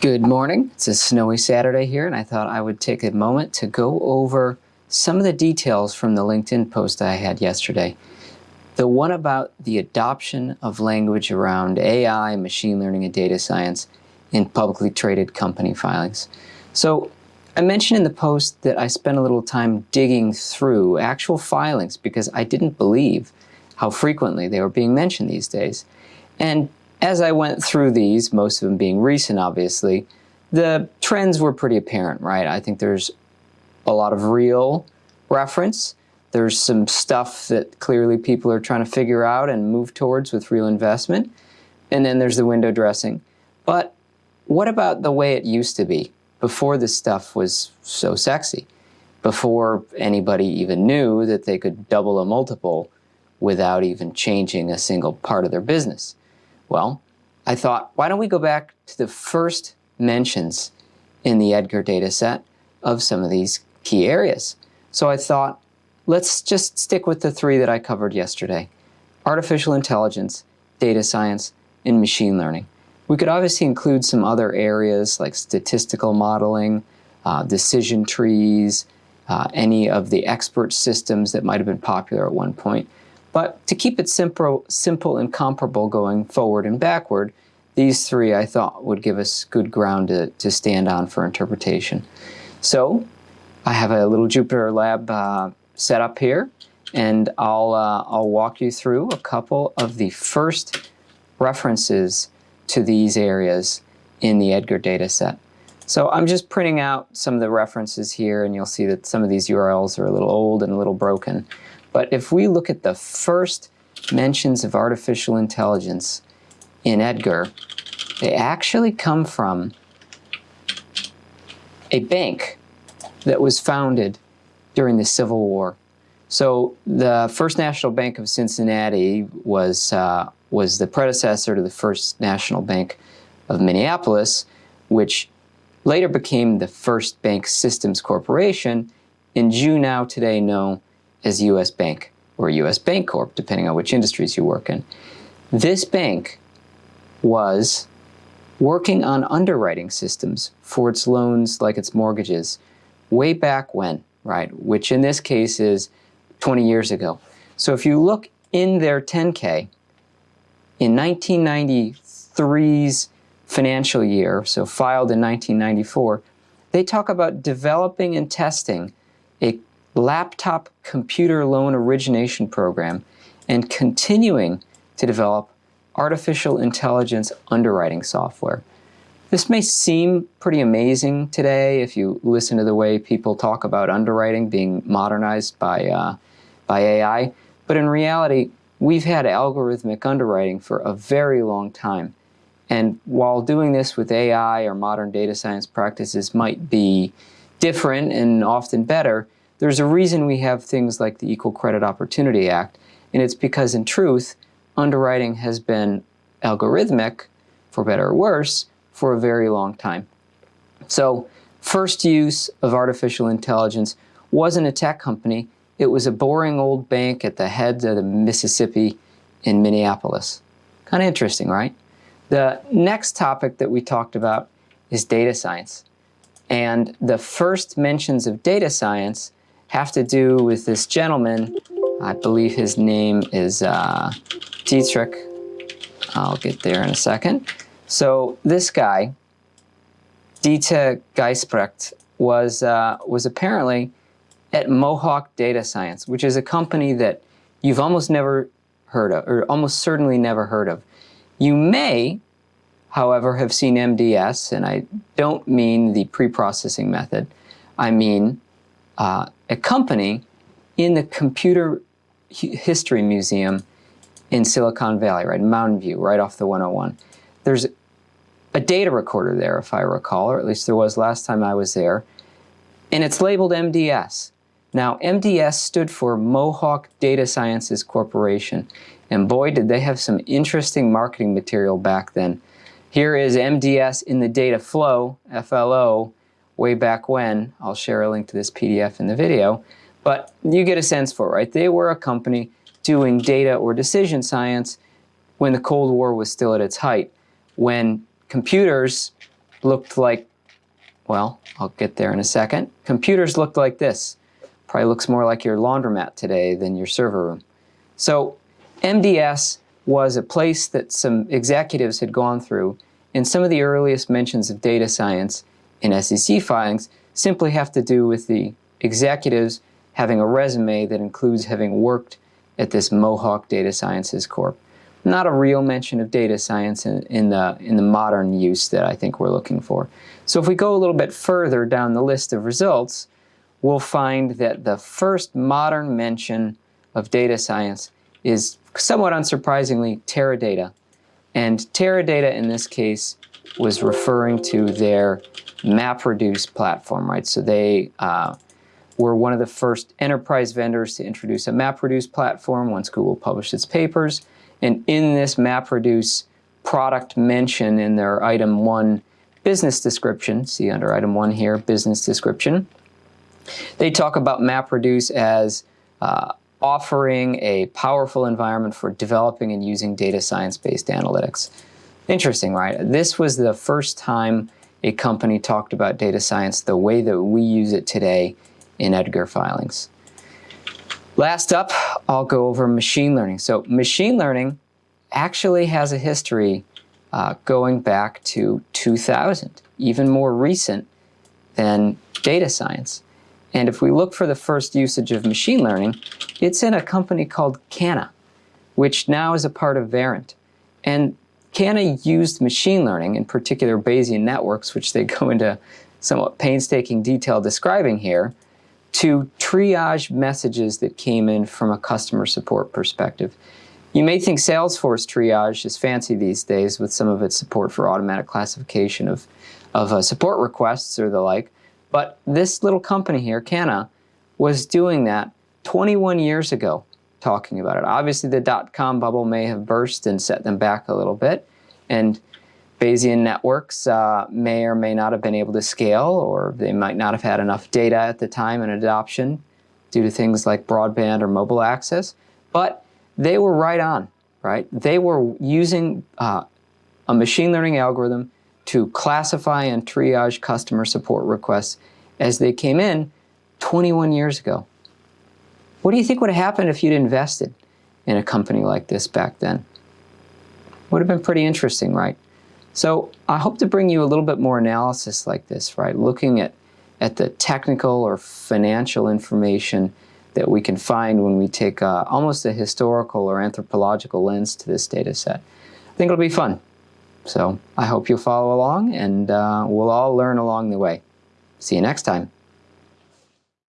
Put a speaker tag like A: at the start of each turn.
A: Good morning. It's a snowy Saturday here, and I thought I would take a moment to go over some of the details from the LinkedIn post I had yesterday. The one about the adoption of language around AI, machine learning, and data science in publicly traded company filings. So I mentioned in the post that I spent a little time digging through actual filings because I didn't believe how frequently they were being mentioned these days. And as I went through these, most of them being recent obviously, the trends were pretty apparent, right? I think there's a lot of real reference. There's some stuff that clearly people are trying to figure out and move towards with real investment. And then there's the window dressing. But what about the way it used to be before this stuff was so sexy? Before anybody even knew that they could double a multiple without even changing a single part of their business? Well, I thought, why don't we go back to the first mentions in the Edgar data set of some of these key areas. So I thought, let's just stick with the three that I covered yesterday. Artificial intelligence, data science, and machine learning. We could obviously include some other areas like statistical modeling, uh, decision trees, uh, any of the expert systems that might have been popular at one point. But to keep it simple, simple and comparable going forward and backward, these three I thought would give us good ground to, to stand on for interpretation. So I have a little Jupyter Lab uh, set up here, and I'll, uh, I'll walk you through a couple of the first references to these areas in the Edgar data set. So I'm just printing out some of the references here, and you'll see that some of these URLs are a little old and a little broken. But if we look at the first mentions of artificial intelligence in Edgar, they actually come from a bank that was founded during the Civil War. So the First National Bank of Cincinnati was, uh, was the predecessor to the First National Bank of Minneapolis, which later became the First Bank Systems Corporation, and you now today know as U.S. Bank or U.S. Bancorp, depending on which industries you work in. This bank was working on underwriting systems for its loans like its mortgages way back when, right? Which in this case is 20 years ago. So if you look in their 10K, in 1993's financial year, so filed in 1994, they talk about developing and testing laptop computer loan origination program and continuing to develop artificial intelligence underwriting software. This may seem pretty amazing today if you listen to the way people talk about underwriting being modernized by, uh, by AI, but in reality, we've had algorithmic underwriting for a very long time. And while doing this with AI or modern data science practices might be different and often better, there's a reason we have things like the Equal Credit Opportunity Act, and it's because in truth, underwriting has been algorithmic, for better or worse, for a very long time. So first use of artificial intelligence wasn't a tech company, it was a boring old bank at the head of the Mississippi in Minneapolis. Kind of interesting, right? The next topic that we talked about is data science. And the first mentions of data science have to do with this gentleman. I believe his name is uh, Dietrich. I'll get there in a second. So this guy, Dieter Geisbrecht, was, uh, was apparently at Mohawk Data Science, which is a company that you've almost never heard of, or almost certainly never heard of. You may, however, have seen MDS, and I don't mean the pre-processing method. I mean uh, a company in the Computer History Museum in Silicon Valley, right, Mountain View, right off the 101. There's a data recorder there, if I recall, or at least there was last time I was there, and it's labeled MDS. Now, MDS stood for Mohawk Data Sciences Corporation, and boy, did they have some interesting marketing material back then. Here is MDS in the data flow, FLO, way back when. I'll share a link to this PDF in the video. But you get a sense for it, right? They were a company doing data or decision science when the Cold War was still at its height, when computers looked like, well, I'll get there in a second. Computers looked like this. Probably looks more like your laundromat today than your server room. So MDS was a place that some executives had gone through, and some of the earliest mentions of data science in SEC filings simply have to do with the executives having a resume that includes having worked at this Mohawk Data Sciences Corp. Not a real mention of data science in, in, the, in the modern use that I think we're looking for. So if we go a little bit further down the list of results, we'll find that the first modern mention of data science is somewhat unsurprisingly Teradata. And Teradata in this case was referring to their MapReduce platform, right? So they uh, were one of the first enterprise vendors to introduce a MapReduce platform once Google published its papers. And in this MapReduce product mention in their item one business description, see under item one here, business description, they talk about MapReduce as uh, offering a powerful environment for developing and using data science-based analytics. Interesting, right? This was the first time a company talked about data science the way that we use it today in Edgar filings. Last up, I'll go over machine learning. So machine learning actually has a history uh, going back to 2000, even more recent than data science. And if we look for the first usage of machine learning, it's in a company called Kana, which now is a part of Verint. And Kana used machine learning, in particular Bayesian networks, which they go into somewhat painstaking detail describing here, to triage messages that came in from a customer support perspective. You may think Salesforce triage is fancy these days with some of its support for automatic classification of, of uh, support requests or the like, but this little company here, Kana, was doing that 21 years ago, talking about it. Obviously, the dot-com bubble may have burst and set them back a little bit, and Bayesian networks uh, may or may not have been able to scale, or they might not have had enough data at the time and adoption due to things like broadband or mobile access, but they were right on, right? They were using uh, a machine learning algorithm to classify and triage customer support requests as they came in 21 years ago. What do you think would have happened if you'd invested in a company like this back then? Would have been pretty interesting, right? So I hope to bring you a little bit more analysis like this, right? Looking at, at the technical or financial information that we can find when we take uh, almost a historical or anthropological lens to this data set. I think it'll be fun. So I hope you'll follow along and uh, we'll all learn along the way. See you next time.